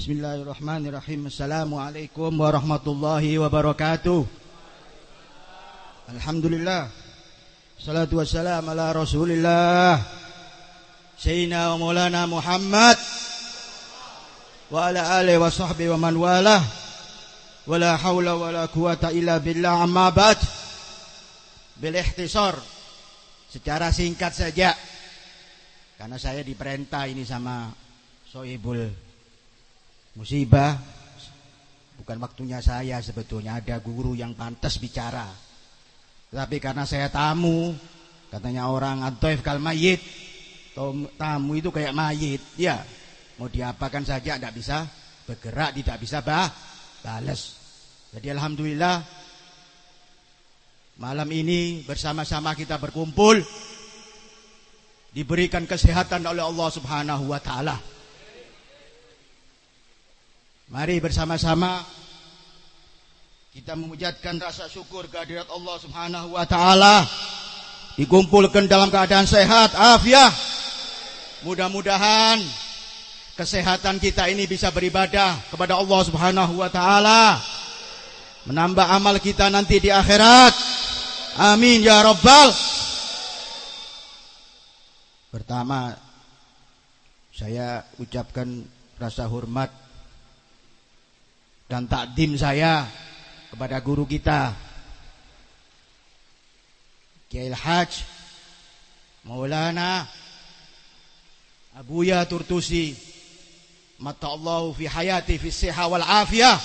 Bismillahirrahmanirrahim. Assalamualaikum warahmatullahi wabarakatuh. Alhamdulillah. Salatu wassalam ala Rasulillah. Sayyidina wa Maulana Muhammad wa ala alihi wa sahbihi wa man walah. Wala haula wala quwata illa billah amma ba'd. Bil ihtisar. Secara singkat saja. Karena saya diperintah ini sama Sohibul musibah. Bukan waktunya saya sebetulnya ada guru yang pantas bicara. Tapi karena saya tamu katanya orang antoif kal mayit tamu itu kayak mayit ya mau diapakan saja tidak bisa bergerak tidak bisa bah balas jadi alhamdulillah malam ini bersama-sama kita berkumpul diberikan kesehatan oleh Allah Subhanahu wa taala Mari bersama-sama kita memujatkan rasa syukur kehadirat Allah Subhanahu wa taala. Dikumpulkan dalam keadaan sehat, afiah. Mudah-mudahan kesehatan kita ini bisa beribadah kepada Allah Subhanahu wa taala. Menambah amal kita nanti di akhirat. Amin ya rabbal. Pertama saya ucapkan rasa hormat dan takdim saya kepada guru kita Kiai Haj Maulana Abuya Turtusi Mata Allah fi hayati fi siha wal afiyah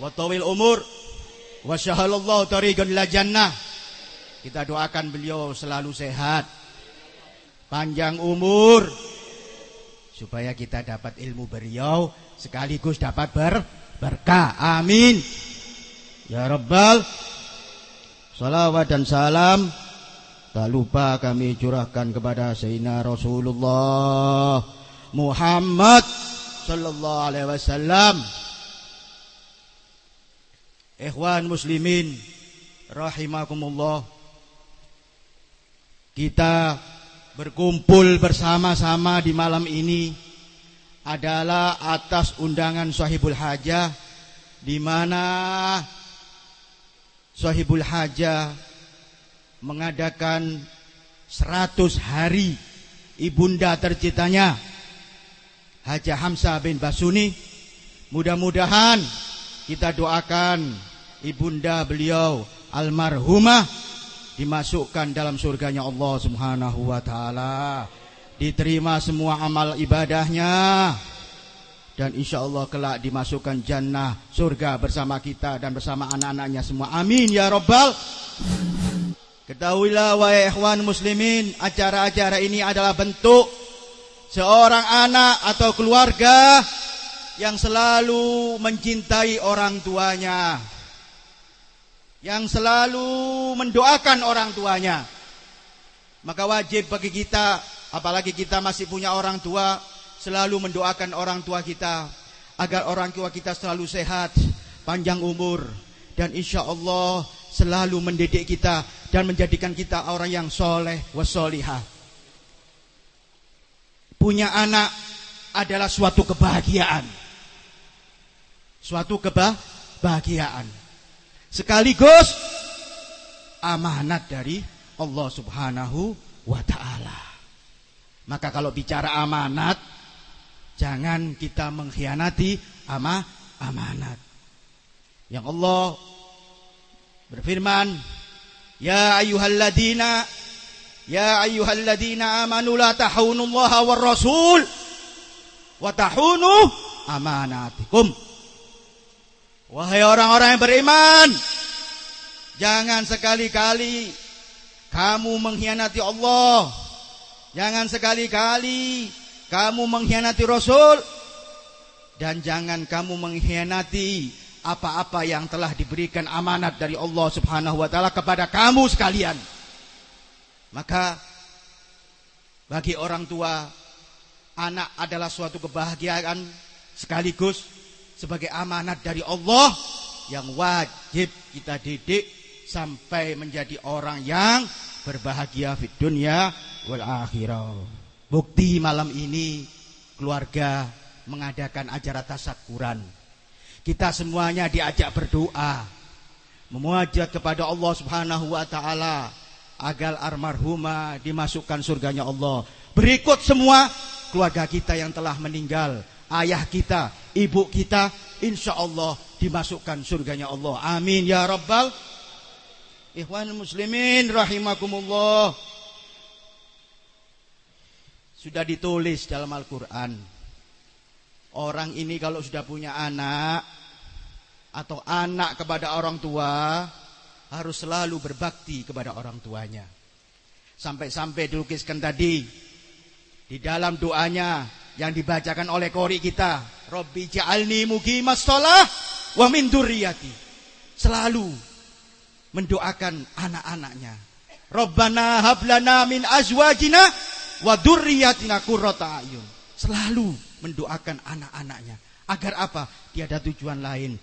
wa tawil umur wa syahalallahu tariqan la jannah. Kita doakan beliau selalu sehat panjang umur supaya kita dapat ilmu beliau sekaligus dapat ber berkah. Amin. Ya Rabbal. Salawat dan salam tak lupa kami curahkan kepada Sayyidina Rasulullah Muhammad sallallahu alaihi wasallam. Ikhwan muslimin rahimakumullah. Kita berkumpul bersama-sama di malam ini adalah atas undangan Sahibul Hajah. Di mana Sahibul Hajah mengadakan 100 hari ibunda tercintanya Haja Hamzah bin Basuni. Mudah-mudahan kita doakan ibunda beliau almarhumah dimasukkan dalam surganya Allah Subhanahu wa taala diterima semua amal ibadahnya. Dan insya Allah kelak dimasukkan jannah surga bersama kita dan bersama anak-anaknya semua. Amin ya robbal ketahuilah wahai ikhwan muslimin acara-acara ini adalah bentuk seorang anak atau keluarga yang selalu mencintai orang tuanya. Yang selalu mendoakan orang tuanya. Maka wajib bagi kita Apalagi kita masih punya orang tua, selalu mendoakan orang tua kita agar orang tua kita selalu sehat, panjang umur dan insya Allah selalu mendidik kita dan menjadikan kita orang yang soleh wasolihah. Punya anak adalah suatu kebahagiaan. Suatu kebahagiaan. Sekaligus amanat dari Allah Subhanahu wa taala. Maka kalau bicara amanat Jangan kita mengkhianati ama amanat. Yang Allah berfirman Ya ayyuhalladina Ya ayyuhalladina amanu la tahunullaha war rasul Wa tahunu amanatikum. Wahai orang-orang yang beriman Jangan sekali-kali Kamu mengkhianati Allah Jangan sekali-kali kamu mengkhianati Rasul dan jangan kamu mengkhianati apa-apa yang telah diberikan amanat dari Allah Subhanahu wa taala kepada kamu sekalian. Maka bagi orang tua anak adalah suatu kebahagiaan sekaligus sebagai amanat dari Allah yang wajib kita didik sampai menjadi orang yang berbahagia di dunia wal akhirah. Bukti malam ini keluarga mengadakan acara tasakuran. Kita semuanya diajak berdoa, memuajat kepada Allah Subhanahu wa taala agar almarhumah dimasukkan surganya Allah. Berikut semua keluarga kita yang telah meninggal, ayah kita, ibu kita, insya Allah dimasukkan surganya Allah. Amin ya rabbal Ikhwan muslimin rahimakumullah. Sudah ditulis dalam Al-Qur'an. Orang ini kalau sudah punya anak atau anak kepada orang tua harus selalu berbakti kepada orang tuanya. Sampai-sampai dilukiskan tadi di dalam doanya yang dibacakan oleh kori kita, Robbi ja'alni muqimas shalah wa min durriyati. Selalu mendoakan anak-anaknya. Rabbana hablana min azwajina wa dzurriyyatina qurrata ayun. Selalu mendoakan anak-anaknya. Agar apa? Tiada tujuan lain.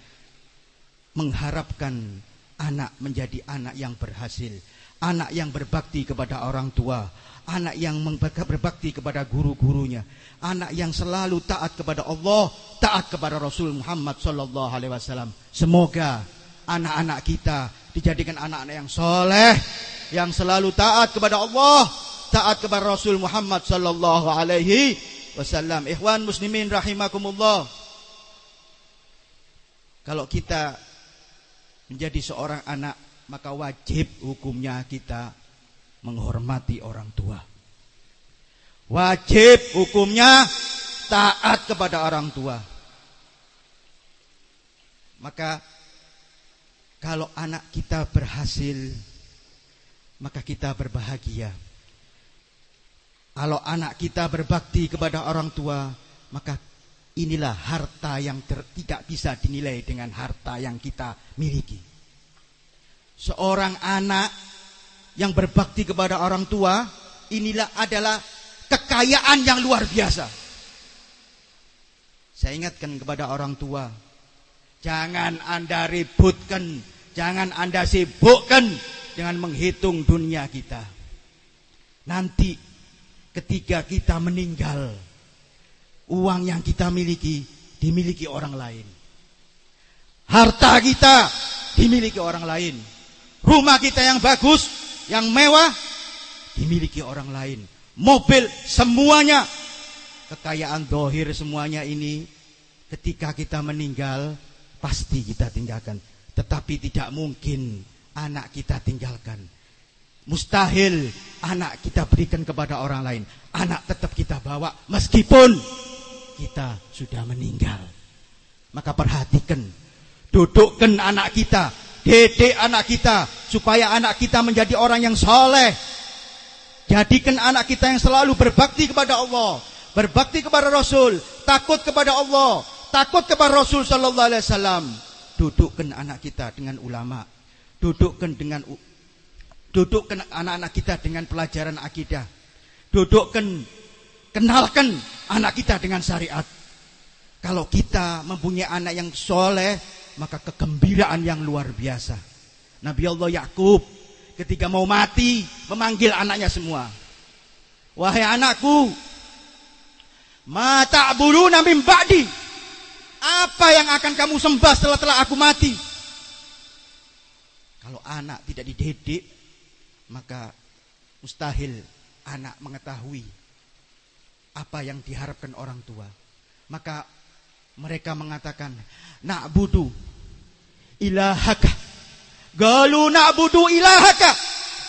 Mengharapkan anak menjadi anak yang berhasil. Anak yang berbakti kepada orang tua. Anak yang berbakti kepada guru-gurunya. Anak yang selalu taat kepada Allah. Taat kepada Rasul Muhammad Sallallahu Alaihi Wasallam. Semoga anak-anak kita dijadikan anak-anak yang soleh. Yang selalu taat kepada Allah. Taat kepada Rasul Muhammad Sallallahu Alaihi Wasallam. Ikhwan muslimin rahimakumullah. Kalau kita menjadi seorang anak maka wajib hukumnya kita menghormati orang tua. Wajib hukumnya taat kepada orang tua. Maka kalau anak kita berhasil maka kita berbahagia. Kalau anak kita berbakti kepada orang tua, maka inilah harta yang ter, tidak bisa dinilai dengan harta yang kita miliki. Seorang anak yang berbakti kepada orang tua, inilah adalah kekayaan yang luar biasa. Saya ingatkan kepada orang tua, jangan Anda ributkan, jangan Anda sibukkan dengan menghitung dunia kita. Nanti ketika kita meninggal, uang yang kita miliki dimiliki orang lain. Harta kita dimiliki orang lain. Rumah kita yang bagus, yang mewah dimiliki orang lain. Mobil semuanya kekayaan dohir semuanya ini ketika kita meninggal pasti kita tinggalkan. Tetapi tidak mungkin anak kita tinggalkan. Mustahil anak kita berikan kepada orang lain. Anak tetap kita bawa meskipun kita sudah meninggal. Maka perhatikan, dudukkan anak kita, dedek anak kita, supaya anak kita menjadi orang yang soleh. Jadikan anak kita yang selalu berbakti kepada Allah, berbakti kepada Rasul, takut kepada Allah, takut kepada Rasul Sallallahu Alaihi Wasallam. Dudukkan anak kita dengan ulama, dudukkan dengan dudukkan anak-anak kita dengan pelajaran akidah, dudukkan kenalkan anak kita dengan syariat. Kalau kita mempunyai anak yang soleh, maka kegembiraan yang luar biasa. Nabi Allah Yakub ketika mau mati memanggil anaknya semua. Wahai anakku, mata bulu nabi ba'di. Apa yang akan kamu sembah setelah telah aku mati? Kalau anak tidak dididik, maka mustahil anak mengetahui apa yang diharapkan orang tua. Maka mereka mengatakan, na'budu ilahaka. Galu na'budu ilahaka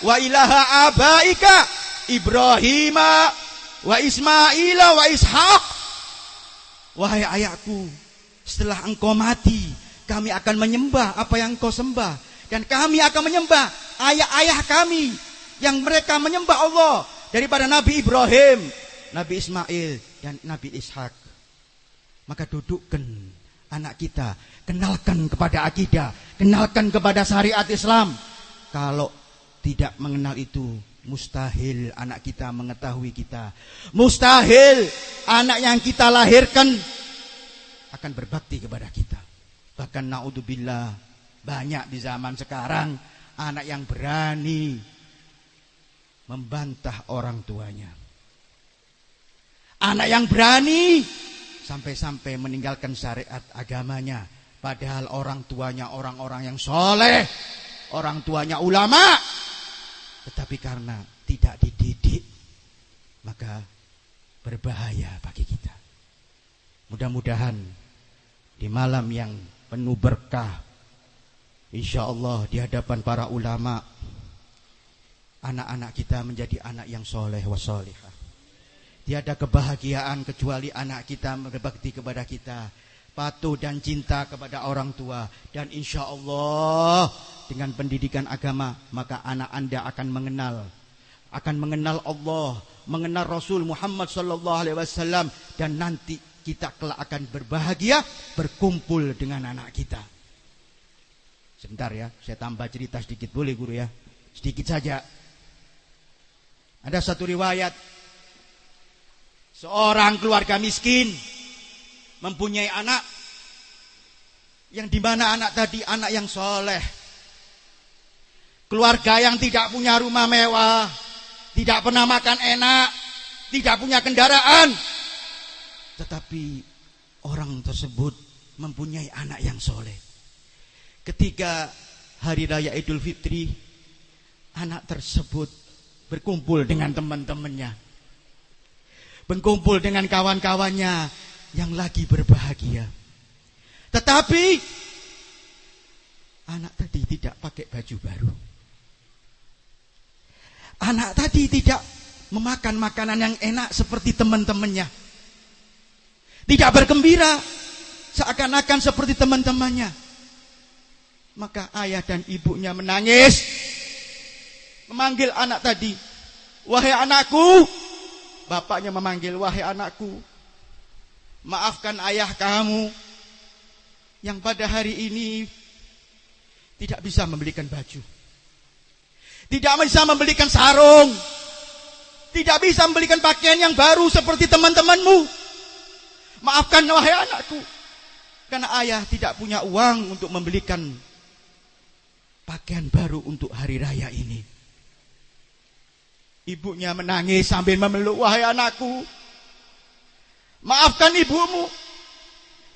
wa ilaha abaika Ibrahim wa Ismaila wa Ishaq. Wahai ayahku, setelah engkau mati, kami akan menyembah apa yang engkau sembah dan kami akan menyembah ayah-ayah kami yang mereka menyembah Allah daripada Nabi Ibrahim, Nabi Ismail dan Nabi Ishak. Maka dudukkan anak kita, kenalkan kepada akidah, kenalkan kepada syariat Islam. Kalau tidak mengenal itu, mustahil anak kita mengetahui kita. Mustahil anak yang kita lahirkan akan berbakti kepada kita. Bahkan naudzubillah banyak di zaman sekarang anak yang berani membantah orang tuanya. Anak yang berani sampai-sampai meninggalkan syariat agamanya. Padahal orang tuanya orang-orang yang soleh, orang tuanya ulama. Tetapi karena tidak dididik, maka berbahaya bagi kita. Mudah-mudahan di malam yang penuh berkah, insya Allah di hadapan para ulama, anak-anak kita menjadi anak yang soleh wasolihah. Tiada kebahagiaan kecuali anak kita berbakti kepada kita. Patuh dan cinta kepada orang tua. Dan insya Allah dengan pendidikan agama maka anak anda akan mengenal. Akan mengenal Allah. Mengenal Rasul Muhammad Sallallahu Alaihi Wasallam. Dan nanti kita kelak akan berbahagia berkumpul dengan anak kita. Sebentar ya, saya tambah cerita sedikit boleh guru ya. Sedikit saja. Ada satu riwayat seorang keluarga miskin mempunyai anak yang di mana anak tadi anak yang soleh. Keluarga yang tidak punya rumah mewah, tidak pernah makan enak, tidak punya kendaraan. Tetapi orang tersebut mempunyai anak yang soleh. Ketika hari raya Idul Fitri, anak tersebut berkumpul dengan teman-temannya. Berkumpul dengan kawan-kawannya yang lagi berbahagia. Tetapi anak tadi tidak pakai baju baru. Anak tadi tidak memakan makanan yang enak seperti teman-temannya. Tidak bergembira seakan-akan seperti teman-temannya. Maka ayah dan ibunya menangis memanggil anak tadi, "Wahai anakku." Bapaknya memanggil, "Wahai anakku, maafkan ayah kamu yang pada hari ini tidak bisa membelikan baju. Tidak bisa membelikan sarung. Tidak bisa membelikan pakaian yang baru seperti teman-temanmu. Maafkan wahai anakku. Karena ayah tidak punya uang untuk membelikan pakaian baru untuk hari raya ini. Ibunya menangis sambil memeluk, wahai anakku. Maafkan ibumu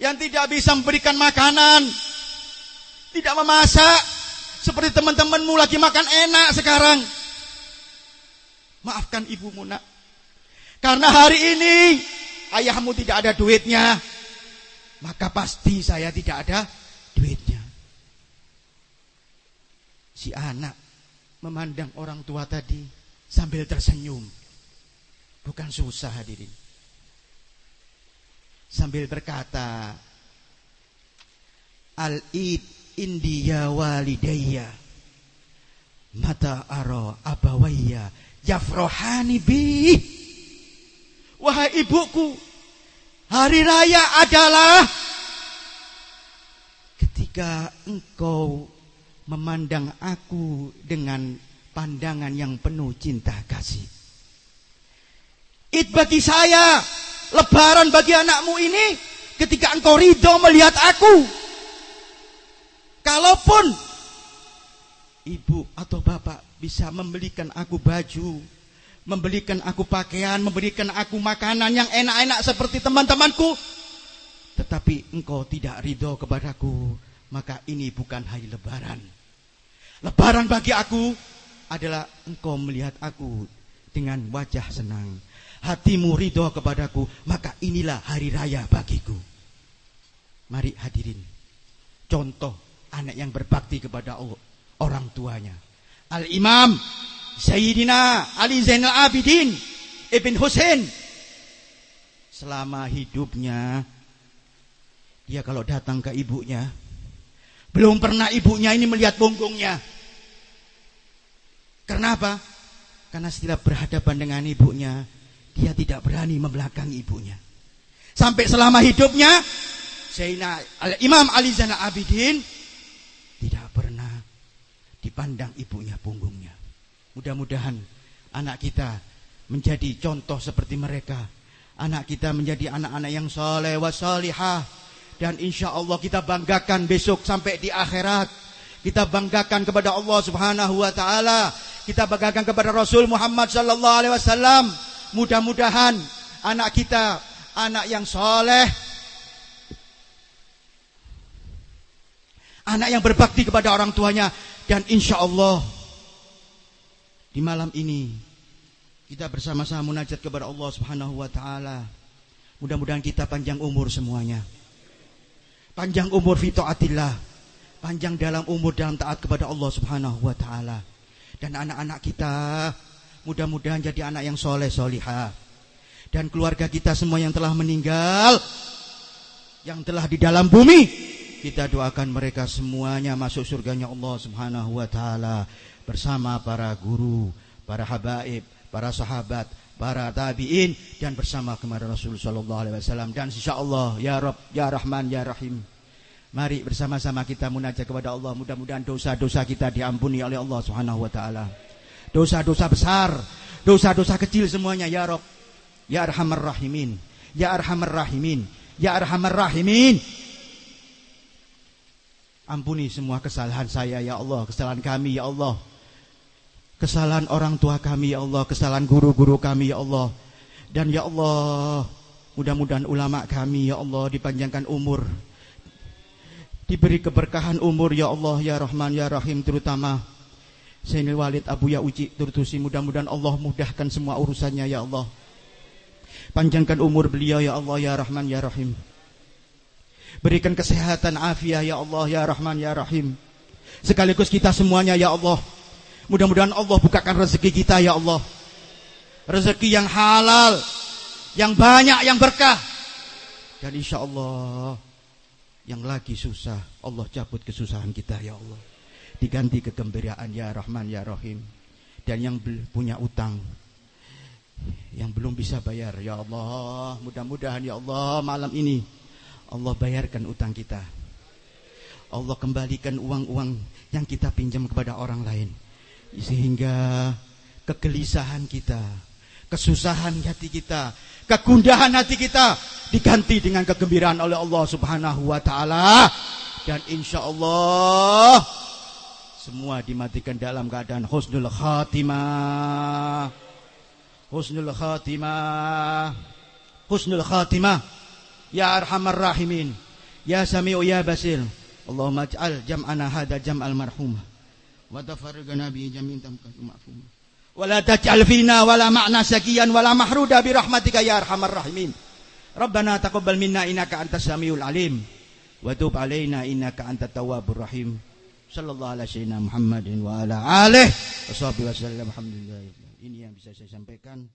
yang tidak bisa memberikan makanan. Tidak memasak. Seperti teman-temanmu lagi makan enak sekarang. Maafkan ibumu nak. Karena hari ini ayahmu tidak ada duitnya. Maka pasti saya tidak ada duitnya. Si anak memandang orang tua tadi sambil tersenyum. Bukan susah hadirin. Sambil berkata, Al-id indiya walidayya mata aro abawayya yafrohani bi wahai ibuku hari raya adalah ketika engkau memandang aku dengan pandangan yang penuh cinta kasih. It bagi saya, lebaran bagi anakmu ini ketika engkau ridho melihat aku. Kalaupun ibu atau bapak bisa membelikan aku baju, membelikan aku pakaian, memberikan aku makanan yang enak-enak seperti teman-temanku, tetapi engkau tidak ridho kepadaku, maka ini bukan hari lebaran. Lebaran bagi aku adalah engkau melihat aku dengan wajah senang. Hatimu ridho kepadaku, maka inilah hari raya bagiku. Mari hadirin. Contoh anak yang berbakti kepada orang tuanya. Al-Imam Sayyidina Ali Zainal Abidin Ibn Hussein selama hidupnya dia kalau datang ke ibunya belum pernah ibunya ini melihat punggungnya karena apa? Karena setiap berhadapan dengan ibunya, dia tidak berani membelakangi ibunya. Sampai selama hidupnya, Sayyidina Imam Ali Zainal Abidin tidak pernah dipandang ibunya punggungnya. Mudah-mudahan anak kita menjadi contoh seperti mereka. Anak kita menjadi anak-anak yang soleh wa salihah. Dan insya Allah kita banggakan besok sampai di akhirat. Kita banggakan kepada Allah subhanahu wa ta'ala kita banggakan kepada Rasul Muhammad sallallahu alaihi wasallam. Mudah-mudahan anak kita anak yang soleh, anak yang berbakti kepada orang tuanya, dan insya Allah di malam ini kita bersama-sama munajat kepada Allah Subhanahu wa taala. Mudah-mudahan kita panjang umur semuanya. Panjang umur fi. Panjang dalam umur dalam taat kepada Allah Subhanahu wa taala. Dan anak-anak kita mudah-mudahan jadi anak yang soleh solihah. Dan keluarga kita semua yang telah meninggal yang telah di dalam bumi kita doakan mereka semuanya masuk surganya Allah Subhanahu wa taala bersama para guru, para habaib, para sahabat, para tabi'in dan bersama kepada Rasul sallallahu alaihi wasallam dan insyaallah ya Rabb ya Rahman ya Rahim. Mari bersama-sama kita munajat kepada Allah. Mudah-mudahan dosa-dosa kita diampuni oleh Allah Subhanahu wa taala. Dosa-dosa besar, dosa-dosa kecil semuanya ya Rabb. Ya Arhamar Rahimin. Ya Arhamar Rahimin. Ya Arhamar Rahimin. Ampuni semua kesalahan saya ya Allah, kesalahan kami ya Allah kesalahan orang tua kami ya Allah, kesalahan guru-guru kami ya Allah. Dan ya Allah, mudah-mudahan ulama kami ya Allah dipanjangkan umur. Diberi keberkahan umur ya Allah, ya Rahman, ya Rahim terutama Sayyidina Walid Abu Ya Uji Turtusi mudah-mudahan Allah mudahkan semua urusannya ya Allah. Panjangkan umur beliau ya Allah, ya Rahman, ya Rahim. Berikan kesehatan afiah ya Allah, ya Rahman, ya Rahim. Sekaligus kita semuanya ya Allah Mudah-mudahan Allah bukakan rezeki kita ya Allah. Rezeki yang halal, yang banyak, yang berkah. Dan insya Allah yang lagi susah, Allah cabut kesusahan kita ya Allah. Diganti kegembiraan ya Rahman ya Rahim. Dan yang punya utang, yang belum bisa bayar ya Allah. Mudah-mudahan ya Allah malam ini Allah bayarkan utang kita. Allah kembalikan uang-uang yang kita pinjam kepada orang lain sehingga kegelisahan kita, kesusahan hati kita, kegundahan hati kita diganti dengan kegembiraan oleh Allah Subhanahu wa taala dan insya Allah semua dimatikan dalam keadaan husnul khatimah. Husnul khatimah. Husnul khatimah. Ya arhamar rahimin. Ya sami'u ya basir. Allahumma ij'al jam'ana hadha jam'al marhumah. Wa tafarriqna bi jami'in tamkatu ma'fum ولا تجعل فينا ولا معنى سكيا ولا محرودا برحمتك يا ارحم الراحمين ربنا تقبل منا انك انت السميع العليم وتوب علينا انك انت التواب الرحيم صلى الله على سيدنا محمد وعلى اله وصحبه وسلم الحمد لله ini yang bisa saya sampaikan